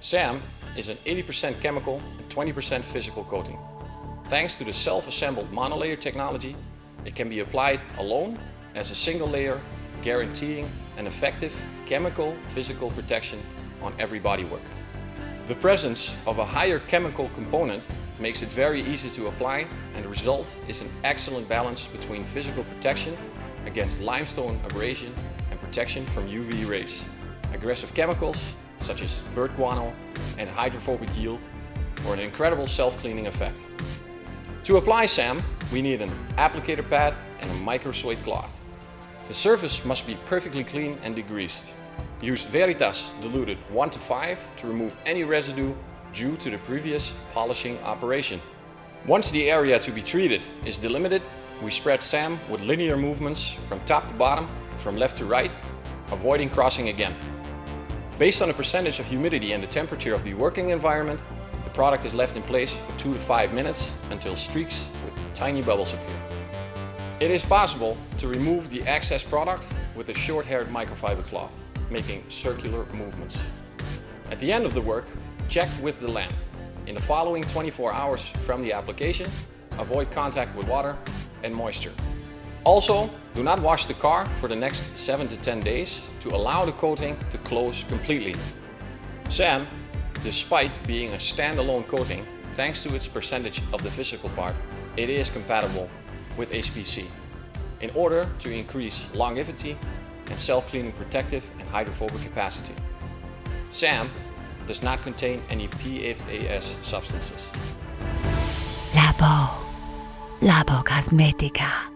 SAM is an 80% chemical and 20% physical coating. Thanks to the self-assembled monolayer technology, it can be applied alone as a single layer, guaranteeing an effective chemical physical protection on every bodywork. The presence of a higher chemical component makes it very easy to apply and the result is an excellent balance between physical protection against limestone abrasion and protection from UV rays. Aggressive chemicals such as bird guano and hydrophobic yield for an incredible self-cleaning effect. To apply SAM, we need an applicator pad and a microsuede cloth. The surface must be perfectly clean and degreased. Use Veritas diluted 1 to 5 to remove any residue due to the previous polishing operation. Once the area to be treated is delimited, we spread SAM with linear movements from top to bottom, from left to right, avoiding crossing again. Based on the percentage of humidity and the temperature of the working environment, the product is left in place for 2 to 5 minutes until streaks with tiny bubbles appear. It is possible to remove the excess product with a short-haired microfiber cloth, making circular movements. At the end of the work, check with the lamp. In the following 24 hours from the application, avoid contact with water and moisture. Also, do not wash the car for the next 7 to 10 days to allow the coating to close completely. SAM, despite being a standalone coating, thanks to its percentage of the physical part, it is compatible with HPC in order to increase longevity and self-cleaning protective and hydrophobic capacity. SAM does not contain any PFAS substances. Labo. Labocosmetica.